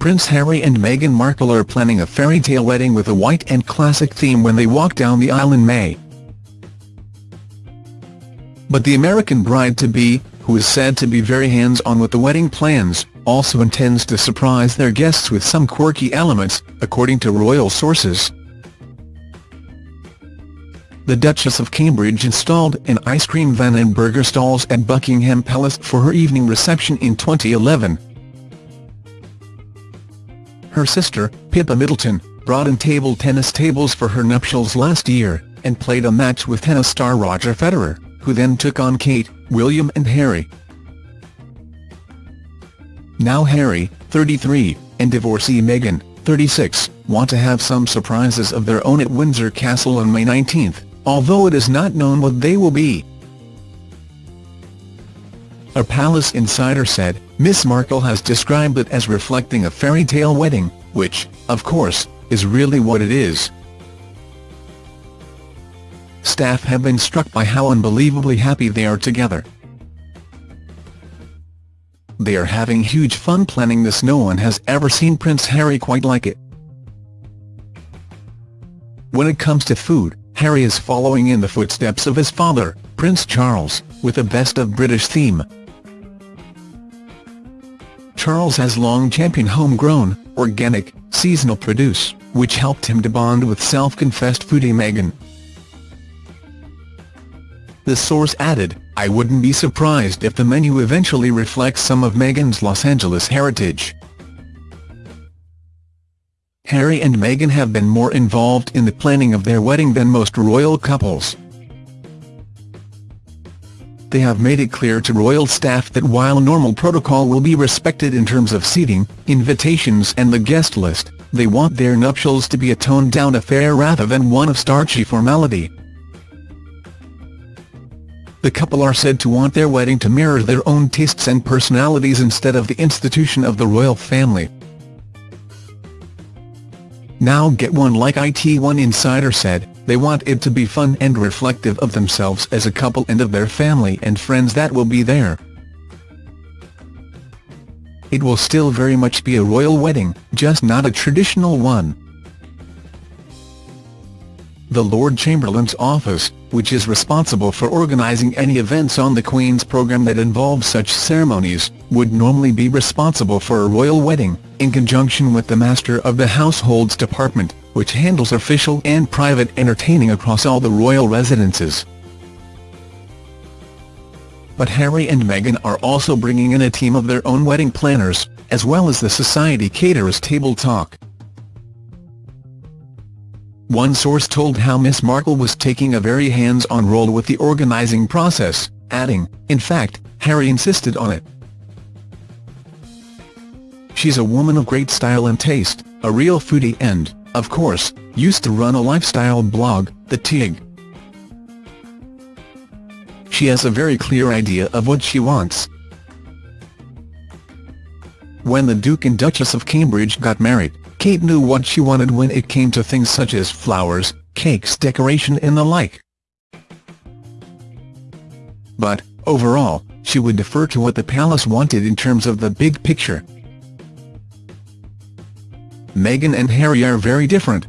Prince Harry and Meghan Markle are planning a fairy tale wedding with a white and classic theme when they walk down the aisle in May. But the American bride-to-be, who is said to be very hands-on with the wedding plans, also intends to surprise their guests with some quirky elements, according to royal sources. The Duchess of Cambridge installed an ice cream van and burger stalls at Buckingham Palace for her evening reception in 2011. Her sister, Pippa Middleton, brought in table tennis tables for her nuptials last year, and played a match with tennis star Roger Federer, who then took on Kate, William and Harry. Now Harry, 33, and divorcee Meghan, 36, want to have some surprises of their own at Windsor Castle on May 19, although it is not known what they will be. A palace insider said, Miss Markle has described it as reflecting a fairy tale wedding, which, of course, is really what it is. Staff have been struck by how unbelievably happy they are together. They are having huge fun planning this no one has ever seen Prince Harry quite like it. When it comes to food, Harry is following in the footsteps of his father, Prince Charles, with a best of British theme. Charles has long championed homegrown, organic, seasonal produce, which helped him to bond with self-confessed foodie Meghan. The source added, I wouldn't be surprised if the menu eventually reflects some of Meghan's Los Angeles heritage. Harry and Meghan have been more involved in the planning of their wedding than most royal couples they have made it clear to royal staff that while normal protocol will be respected in terms of seating, invitations and the guest list, they want their nuptials to be a toned-down affair rather than one of starchy formality. The couple are said to want their wedding to mirror their own tastes and personalities instead of the institution of the royal family. Now get one like IT1 Insider said, they want it to be fun and reflective of themselves as a couple and of their family and friends that will be there. It will still very much be a royal wedding, just not a traditional one. The Lord Chamberlain's office, which is responsible for organising any events on the Queen's programme that involve such ceremonies, would normally be responsible for a royal wedding, in conjunction with the Master of the Household's Department, which handles official and private entertaining across all the royal residences. But Harry and Meghan are also bringing in a team of their own wedding planners, as well as the society caterers Table Talk. One source told how Miss Markle was taking a very hands-on role with the organising process, adding, in fact, Harry insisted on it. She's a woman of great style and taste, a real foodie and, of course, used to run a lifestyle blog, The Tig. She has a very clear idea of what she wants. When the Duke and Duchess of Cambridge got married, Kate knew what she wanted when it came to things such as flowers, cakes decoration and the like. But, overall, she would defer to what the palace wanted in terms of the big picture. Meghan and Harry are very different,